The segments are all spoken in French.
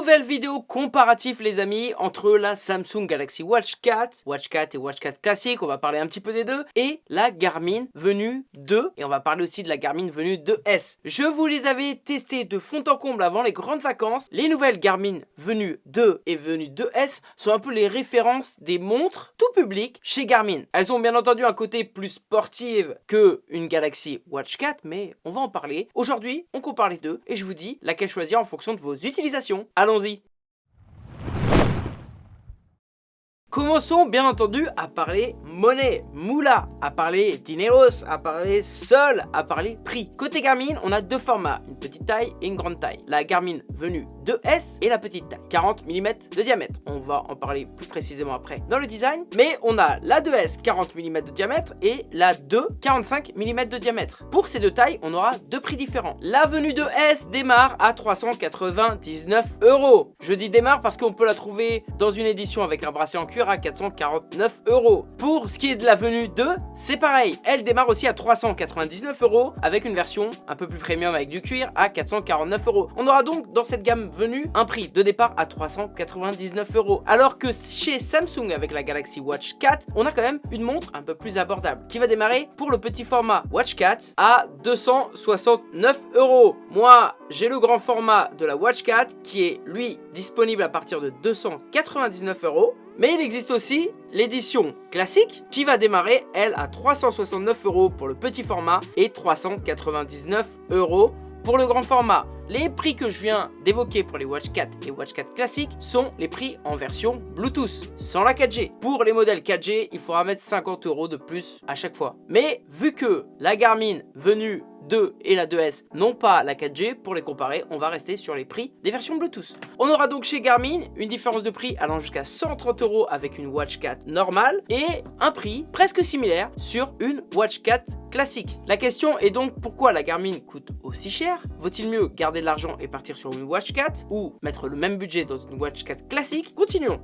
Nouvelle vidéo comparatif les amis entre la Samsung Galaxy Watch 4, Watch 4 et Watch 4 classique, on va parler un petit peu des deux, et la Garmin Venue 2, et on va parler aussi de la Garmin Venue 2S. Je vous les avais testés de fond en comble avant les grandes vacances, les nouvelles Garmin Venue 2 et Venue 2S sont un peu les références des montres tout public chez Garmin. Elles ont bien entendu un côté plus sportif que une Galaxy Watch 4, mais on va en parler. Aujourd'hui, on compare les deux, et je vous dis laquelle choisir en fonction de vos utilisations Allons-y Commençons bien entendu à parler monnaie, moula, à parler dineros, à parler sol, à parler prix. Côté Garmin, on a deux formats, une petite taille et une grande taille. La Garmin venue 2S et la petite taille, 40 mm de diamètre. On va en parler plus précisément après dans le design. Mais on a la 2S 40 mm de diamètre et la 2 45 mm de diamètre. Pour ces deux tailles, on aura deux prix différents. La venue 2S démarre à 399 euros. Je dis démarre parce qu'on peut la trouver dans une édition avec un bracelet en cuir à 449 euros. Pour ce qui est de la venue 2, c'est pareil. Elle démarre aussi à 399 euros avec une version un peu plus premium avec du cuir à 449 euros. On aura donc dans cette gamme venue un prix de départ à 399 euros. Alors que chez Samsung avec la Galaxy Watch 4, on a quand même une montre un peu plus abordable qui va démarrer pour le petit format Watch 4 à 269 euros. Moi, j'ai le grand format de la Watch 4 qui est lui disponible à partir de 299 euros. Mais il existe aussi l'édition classique qui va démarrer, elle, à 369 euros pour le petit format et 399 euros pour le grand format. Les prix que je viens d'évoquer pour les Watch 4 et Watch 4 classiques sont les prix en version Bluetooth, sans la 4G. Pour les modèles 4G, il faudra mettre 50 euros de plus à chaque fois. Mais vu que la Garmin venue 2 et la 2S n'ont pas la 4G, pour les comparer, on va rester sur les prix des versions Bluetooth. On aura donc chez Garmin une différence de prix allant jusqu'à 130 euros avec une Watch 4 normale et un prix presque similaire sur une Watch 4 classique. La question est donc pourquoi la Garmin coûte aussi cher? Vaut-il mieux garder de l'argent et partir sur une Watch 4 ou mettre le même budget dans une Watch 4 classique? Continuons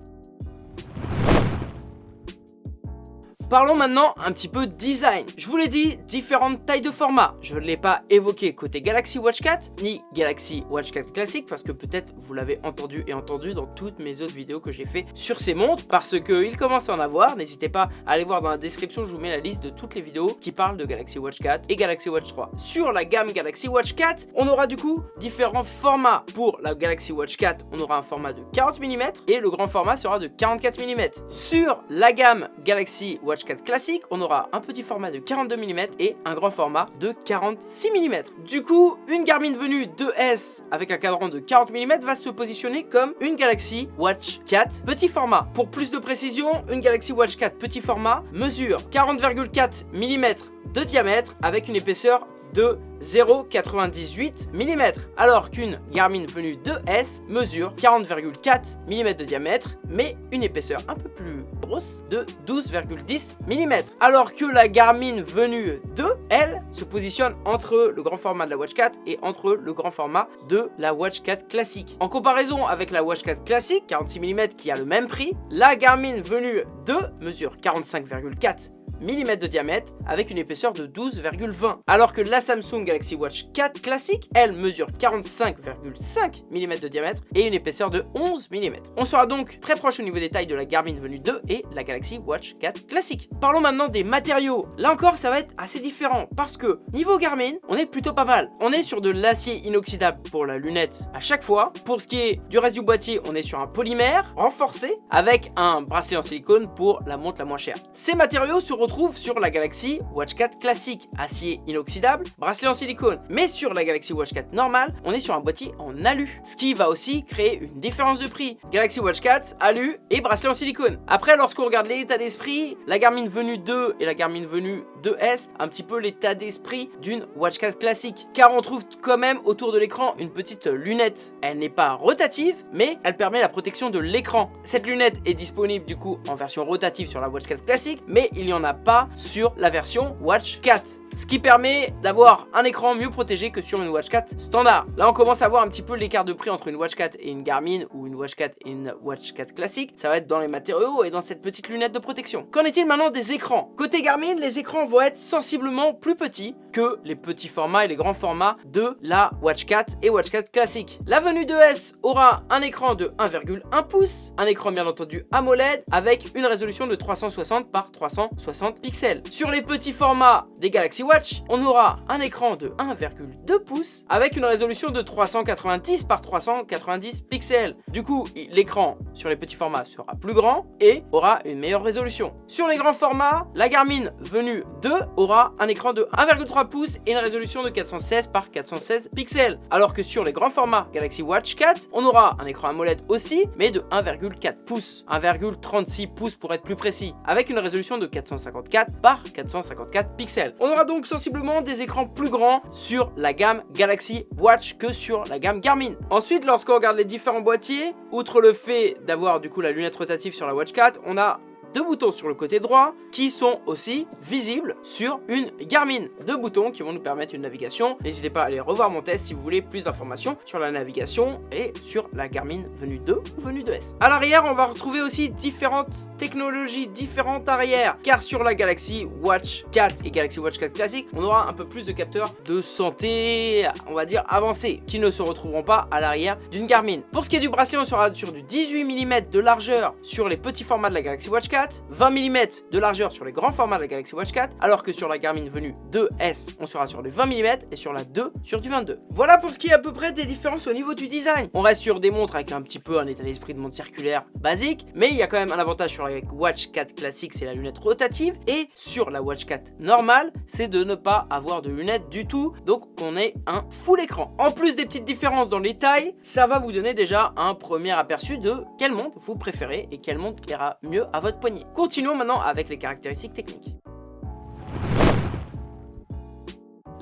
Parlons maintenant un petit peu design. Je vous l'ai dit, différentes tailles de format. Je ne l'ai pas évoqué côté Galaxy Watch 4 ni Galaxy Watch 4 classique parce que peut-être vous l'avez entendu et entendu dans toutes mes autres vidéos que j'ai fait sur ces montres parce qu'il commence à en avoir. N'hésitez pas à aller voir dans la description, je vous mets la liste de toutes les vidéos qui parlent de Galaxy Watch 4 et Galaxy Watch 3. Sur la gamme Galaxy Watch 4, on aura du coup différents formats. Pour la Galaxy Watch 4, on aura un format de 40 mm et le grand format sera de 44 mm. Sur la gamme Galaxy Watch 4 classique, on aura un petit format de 42 mm et un grand format de 46 mm. Du coup, une Garmin venue 2S avec un cadran de 40 mm va se positionner comme une Galaxy Watch 4 petit format. Pour plus de précision, une Galaxy Watch 4 petit format mesure 40,4 mm de diamètre avec une épaisseur de 0,98 mm alors qu'une Garmin venue 2S mesure 40,4 mm de diamètre mais une épaisseur un peu plus grosse de 12,10 mm alors que la Garmin venue 2 elle se positionne entre le grand format de la Watch 4 et entre le grand format de la Watch 4 classique. En comparaison avec la Watch 4 classique 46 mm qui a le même prix la Garmin venue 2 mesure 45,4 mm de diamètre avec une épaisseur de 12,20 alors que la Samsung Galaxy Watch 4 classique elle mesure 45,5 mm de diamètre et une épaisseur de 11 mm on sera donc très proche au niveau des tailles de la Garmin Venue 2 et la Galaxy Watch 4 classique. Parlons maintenant des matériaux. Là encore ça va être assez différent parce que niveau Garmin on est plutôt pas mal. On est sur de l'acier inoxydable pour la lunette à chaque fois. Pour ce qui est du reste du boîtier on est sur un polymère renforcé avec un bracelet en silicone pour la montre la moins chère. Ces matériaux seront retrouve sur la Galaxy Watch 4 classique, acier inoxydable, bracelet en silicone. Mais sur la Galaxy Watch 4 normale, on est sur un boîtier en alu, ce qui va aussi créer une différence de prix. Galaxy Watch 4, alu et bracelet en silicone. Après, lorsqu'on regarde l'état d'esprit, la Garmin Venue 2 et la Garmin Venue 2S, un petit peu l'état d'esprit d'une Watch 4 classique. Car on trouve quand même autour de l'écran une petite lunette. Elle n'est pas rotative, mais elle permet la protection de l'écran. Cette lunette est disponible du coup en version rotative sur la Watch 4 classique, mais il y en a pas sur la version Watch 4. Ce qui permet d'avoir un écran mieux protégé que sur une Watch 4 standard. Là on commence à voir un petit peu l'écart de prix entre une Watch 4 et une Garmin ou une Watch 4 et une Watch 4 classique, ça va être dans les matériaux et dans cette petite lunette de protection. Qu'en est-il maintenant des écrans? Côté Garmin, les écrans vont être sensiblement plus petits que les petits formats et les grands formats de la Watch 4 et Watch 4 classique. La venue de S aura un écran de 1,1 pouces, un écran bien entendu AMOLED avec une résolution de 360 par 360 pixels. Sur les petits formats des Galaxy On aura un écran de 1,2 pouces avec une résolution de 390 par 390 pixels. Du coup, l'écran sur les petits formats sera plus grand et aura une meilleure résolution. Sur les grands formats, la Garmin venue 2 aura un écran de 1,3 pouces et une résolution de 416 par 416 pixels. Alors que sur les grands formats Galaxy Watch 4, on aura un écran AMOLED aussi, mais de 1,4 pouces, 1,36 pouces pour être plus précis, avec une résolution de 454 par 454 pixels. On aura donc sensiblement des écrans plus grands sur la gamme Galaxy Watch que sur la gamme Garmin. Ensuite, lorsqu'on regarde les différents boîtiers, outre le fait d'avoir du coup la lunette rotative sur la Watch 4, on a deux boutons sur le côté droit qui sont aussi visibles sur une Garmin. Deux boutons qui vont nous permettre une navigation. N'hésitez pas à aller revoir mon test si vous voulez plus d'informations sur la navigation et sur la Garmin venue 2 ou venue 2S. À l'arrière, on va retrouver aussi différentes technologies différentes arrière car sur la Galaxy Watch 4 et Galaxy Watch 4 classique, on aura un peu plus de capteurs de santé, on va dire avancés, qui ne se retrouveront pas à l'arrière d'une Garmin. Pour ce qui est du bracelet, on sera sur du 18 mm de largeur sur les petits formats de la Galaxy Watch 4 20 mm de largeur sur les grands formats de la Galaxy Watch 4, alors que sur la Garmin venue 2S, on sera sur du 20 mm et sur la 2 sur du 22. Voilà pour ce qui est à peu près des différences au niveau du design. On reste sur des montres avec un petit peu un état d'esprit de montre circulaire basique, mais il y a quand même un avantage sur la Watch 4 classique, c'est la lunette rotative, et sur la Watch 4 normale, c'est de ne pas avoir de lunettes du tout, donc on est un full écran. En plus des petites différences dans les tailles, ça va vous donner déjà un premier aperçu de quelle montre vous préférez et quelle montre ira mieux à votre poignet. Continuons maintenant avec les caractéristiques techniques.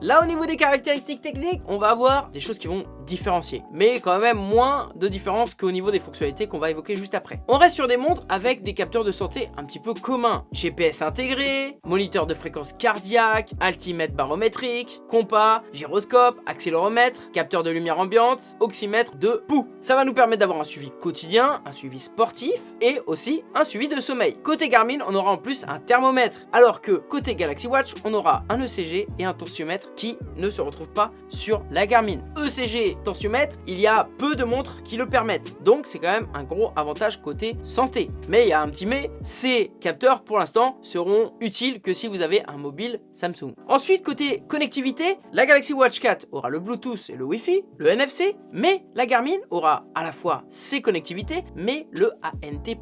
Là, au niveau des caractéristiques techniques, on va avoir des choses qui vont différencier. Mais quand même moins de différence qu'au niveau des fonctionnalités qu'on va évoquer juste après. On reste sur des montres avec des capteurs de santé un petit peu communs. GPS intégré, moniteur de fréquence cardiaque, altimètre barométrique, compas, gyroscope, accéléromètre, capteur de lumière ambiante, oxymètre de pouls. Ça va nous permettre d'avoir un suivi quotidien, un suivi sportif et aussi un suivi de sommeil. Côté Garmin, on aura en plus un thermomètre. Alors que côté Galaxy Watch, on aura un ECG et un tensiomètre qui ne se retrouvent pas sur la Garmin. ECG, tensiomètre, il y a peu de montres qui le permettent. Donc c'est quand même un gros avantage côté santé. Mais il y a un petit mais, ces capteurs pour l'instant seront utiles que si vous avez un mobile Samsung. Ensuite côté connectivité, la Galaxy Watch 4 aura le Bluetooth et le Wi-Fi, le NFC, mais la Garmin aura à la fois ses connectivités mais le ANT+.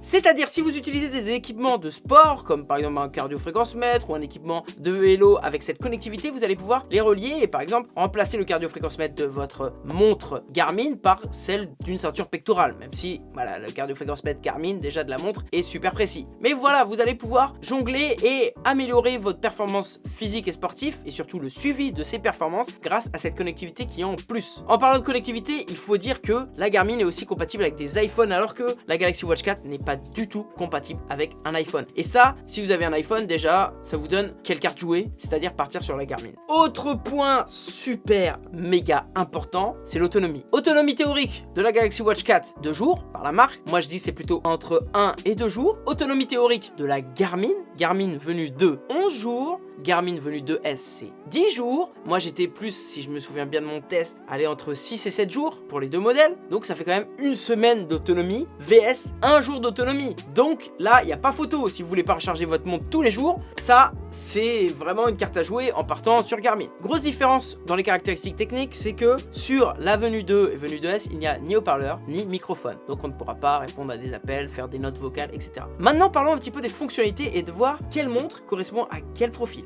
C'est-à-dire si vous utilisez des équipements de sport comme par exemple un cardio-fréquence mètre ou un équipement de vélo avec cette connectivité, vous allez pouvoir les relier et par exemple remplacer le cardio-fréquence-mètre de votre montre Garmin par celle d'une ceinture pectorale, même si voilà, le cardio-fréquence-mètre Garmin déjà de la montre est super précis. Mais voilà, vous allez pouvoir jongler et améliorer votre performance physique et sportive et surtout le suivi de ces performances grâce à cette connectivité qui en plus. En parlant de connectivité, il faut dire que la Garmin est aussi compatible avec des iPhones alors que la Galaxy Watch 4 n'est pas du tout compatible avec un iPhone. Et ça, si vous avez un iPhone, déjà, ça vous donne quelle carte jouer, c'est-à-dire partir sur la Garmin. Autre point super méga important, c'est l'autonomie. Autonomie théorique de la Galaxy Watch 4, 2 jours par la marque. Moi je dis c'est plutôt entre 1 et 2 jours. Autonomie théorique de la Garmin, Garmin venue de 11 jours. Garmin venue de S, c'est 10 jours. Moi, j'étais plus, si je me souviens bien de mon test, aller entre 6 et 7 jours pour les deux modèles. Donc, ça fait quand même une semaine d'autonomie VS un jour d'autonomie. Donc, là, il n'y a pas photo. Si vous voulez pas recharger votre montre tous les jours, ça, c'est vraiment une carte à jouer en partant sur Garmin. Grosse différence dans les caractéristiques techniques, c'est que sur la venue 2 et venue 2S, il n'y a ni haut-parleur, ni microphone. Donc, on ne pourra pas répondre à des appels, faire des notes vocales, etc. Maintenant, parlons un petit peu des fonctionnalités et de voir quelle montre correspond à quel profil.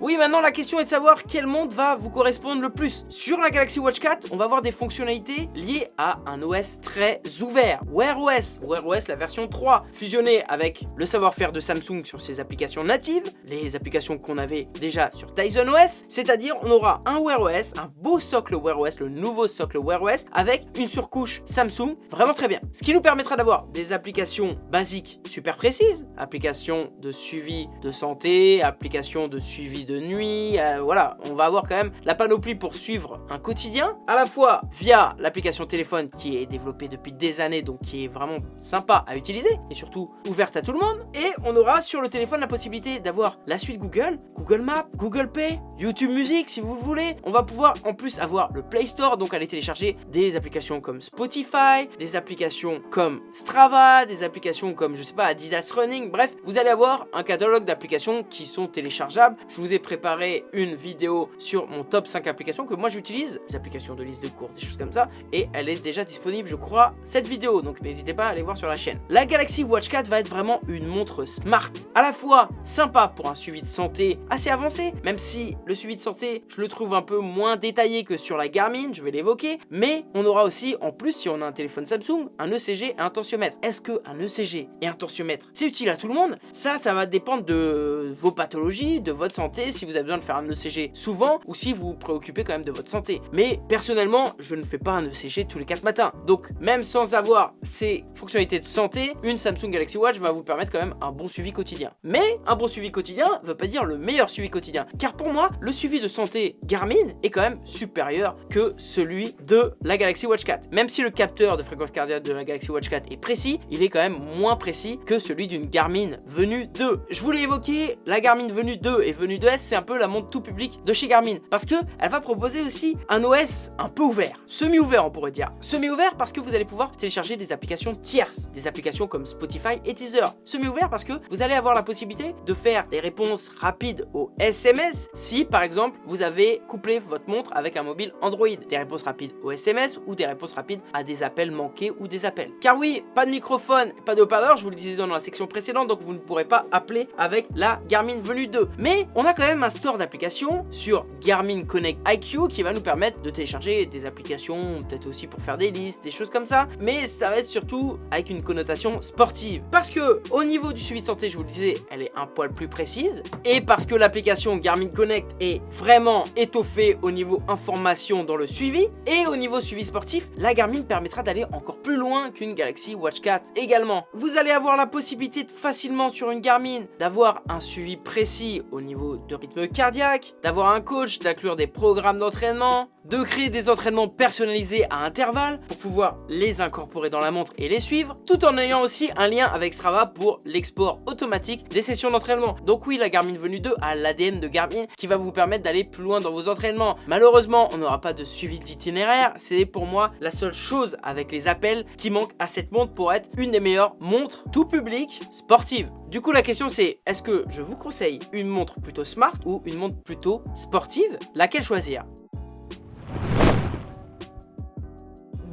Oui, maintenant la question est de savoir quelle montre va vous correspondre le plus. Sur la Galaxy Watch 4, on va avoir des fonctionnalités liées à un OS très ouvert, Wear OS, Wear OS la version 3, fusionné avec le savoir-faire de Samsung sur ses applications natives, les applications qu'on avait déjà sur Tizen OS, c'est-à-dire on aura un Wear OS, un beau socle Wear OS, le nouveau socle Wear OS, avec une surcouche Samsung, vraiment très bien. Ce qui nous permettra d'avoir des applications basiques super précises, applications de suivi de santé, applications de suivi de nuit, euh, voilà, on va avoir quand même la panoplie pour suivre un quotidien, à la fois via l'application téléphone qui est développée depuis des années, donc qui est vraiment sympa à utiliser, et surtout ouverte à tout le monde, et on aura sur le téléphone la possibilité d'avoir la suite Google, Google Maps, Google Pay, YouTube Music si vous voulez, on va pouvoir en plus avoir le Play Store, donc aller télécharger des applications comme Spotify, des applications comme Strava, des applications comme, je sais pas, Adidas Running, bref, vous allez avoir un catalogue d'applications qui sont téléchargeables. Je vous ai préparé une vidéo sur mon top 5 applications que moi j'utilise, des applications de liste de courses, des choses comme ça, et elle est déjà disponible, je crois, cette vidéo, donc n'hésitez pas à aller voir sur la chaîne. La Galaxy Watch 4 va être vraiment une montre smart, à la fois sympa pour un suivi de santé assez avancé, même si le suivi de santé, je le trouve un peu moins détaillé que sur la Garmin, je vais l'évoquer, mais on aura aussi, en plus, si on a un téléphone Samsung, un ECG et un tensiomètre. Est-ce qu'un ECG et un tensiomètre, c'est utile à tout le monde? Ça, ça va dépendre de vos pathologies, de votre santé, si vous avez besoin de faire un ECG souvent, ou si vous vous préoccupez quand même de votre santé. Mais personnellement, je ne fais pas un ECG tous les 4 matins. Donc, même sans avoir ces fonctionnalités de santé, une Samsung Galaxy Watch va vous permettre quand même un bon suivi quotidien. Mais un bon suivi quotidien ne veut pas dire le meilleur suivi quotidien. Car pour moi, le suivi de santé Garmin est quand même supérieur que celui de la Galaxy Watch 4. Même si le capteur de fréquence cardiaque de la Galaxy Watch 4 est précis, il est quand même moins précis que celui d'une Garmin Venue 2. Je voulais évoquer la Garmin Venue 2 et Venue 2S, c'est un peu la montre tout public de chez Garmin parce que elle va proposer aussi un OS un peu ouvert, semi-ouvert on pourrait dire. Semi-ouvert parce que vous allez pouvoir télécharger des applications tierces, des applications comme Spotify et Teaser. Semi-ouvert parce que vous allez avoir la possibilité de faire des réponses rapides aux SMS si par exemple vous avez couplé votre montre avec un mobile Android. Des réponses rapides aux SMS ou des réponses rapides à des appels manqués ou des appels. Car oui, pas de microphone, pas de haut-parleur, je vous le disais dans la section précédente, donc vous ne pourrez pas appeler avec la Garmin Venue 2. Mais on a quand même un store d'applications sur Garmin Connect IQ qui va nous permettre de télécharger des applications, peut-être aussi pour faire des listes, des choses comme ça. Mais ça va être surtout avec une connotation sportive. Parce que au niveau du suivi de santé, je vous le disais, elle est un poil plus précise. Et parce que l'application Garmin Connect est vraiment étoffée au niveau information dans le suivi. Et au niveau suivi sportif, la Garmin permettra d'aller encore plus loin qu'une Galaxy Watch 4 également. Vous allez avoir la possibilité de facilement sur une Garmin d'avoir un suivi précis au niveau de rythme cardiaque, d'avoir un coach, d'inclure des programmes d'entraînement, de créer des entraînements personnalisés à intervalles pour pouvoir les incorporer dans la montre et les suivre, tout en ayant aussi un lien avec Strava pour l'export automatique des sessions d'entraînement. Donc oui, la Garmin Venue 2 a l'ADN de Garmin qui va vous permettre d'aller plus loin dans vos entraînements. Malheureusement, on n'aura pas de suivi d'itinéraire, c'est pour moi la seule chose avec les appels qui manque à cette montre pour être une des meilleures montres tout public sportive. Du coup, la question c'est, est-ce que je vous conseille une montre plutôt smart ou une montre plutôt sportive? Laquelle choisir?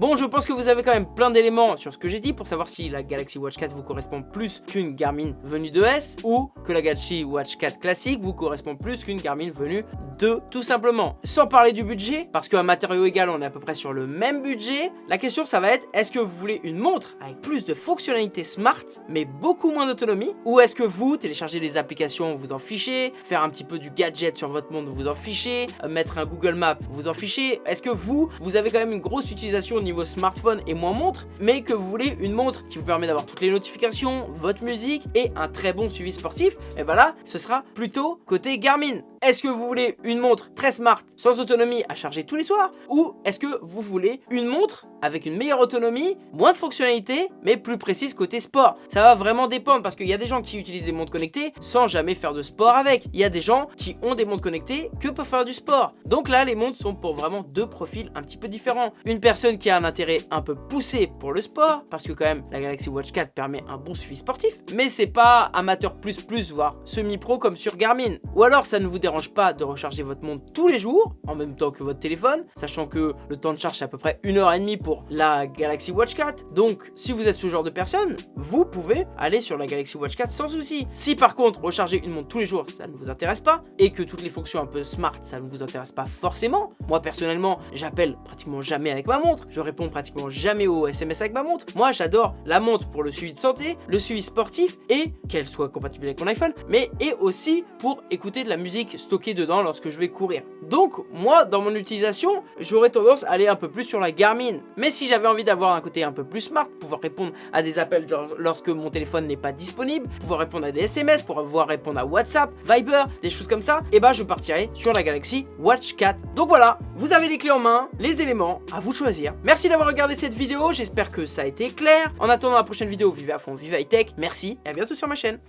Bon, je pense que vous avez quand même plein d'éléments sur ce que j'ai dit pour savoir si la Galaxy Watch 4 vous correspond plus qu'une Garmin venue de S ou que la Galaxy Watch 4 classique vous correspond plus qu'une Garmin venue de tout simplement. Sans parler du budget, parce qu'un matériau égal, on est à peu près sur le même budget, la question ça va être est-ce que vous voulez une montre avec plus de fonctionnalités smart mais beaucoup moins d'autonomie ou est-ce que vous téléchargez des applications, vous en fichez, faire un petit peu du gadget sur votre montre, vous en fichez, mettre un Google Maps, vous en fichez, est-ce que vous, vous avez quand même une grosse utilisation au niveau smartphone et moins montre, mais que vous voulez une montre qui vous permet d'avoir toutes les notifications, votre musique et un très bon suivi sportif, et voilà, ce sera plutôt côté Garmin. Est-ce que vous voulez une montre très smart, sans autonomie à charger tous les soirs? Ou est-ce que vous voulez une montre avec une meilleure autonomie, moins de fonctionnalités, mais plus précise côté sport? Ça va vraiment dépendre parce qu'il y a des gens qui utilisent des montres connectées sans jamais faire de sport avec. Il y a des gens qui ont des montres connectées que pour faire du sport. Donc là, les montres sont pour vraiment deux profils un petit peu différents. Une personne qui un intérêt un peu poussé pour le sport, parce que quand même la Galaxy Watch 4 permet un bon suivi sportif, mais c'est pas amateur plus plus, voire semi-pro comme sur Garmin. Ou alors ça ne vous dérange pas de recharger votre montre tous les jours, en même temps que votre téléphone, sachant que le temps de charge est à peu près une heure et demie pour la Galaxy Watch 4. Donc si vous êtes ce genre de personne, vous pouvez aller sur la Galaxy Watch 4 sans souci. Si par contre recharger une montre tous les jours, ça ne vous intéresse pas, et que toutes les fonctions un peu smart, ça ne vous intéresse pas forcément, moi personnellement, j'appelle pratiquement jamais avec ma montre, réponds pratiquement jamais aux SMS avec ma montre. Moi j'adore la montre pour le suivi de santé, le suivi sportif, et qu'elle soit compatible avec mon iPhone, mais et aussi pour écouter de la musique stockée dedans lorsque je vais courir. Donc moi, dans mon utilisation, j'aurais tendance à aller un peu plus sur la Garmin. Mais si j'avais envie d'avoir un côté un peu plus smart, pouvoir répondre à des appels lorsque mon téléphone n'est pas disponible, pouvoir répondre à des SMS, pouvoir répondre à WhatsApp, Viber, des choses comme ça, et eh ben, je partirai sur la Galaxy Watch 4. Donc voilà, vous avez les clés en main, les éléments, à vous de choisir. Merci d'avoir regardé cette vidéo, j'espère que ça a été clair. En attendant la prochaine vidéo, vivez à fond, vive high tech, merci et à bientôt sur ma chaîne.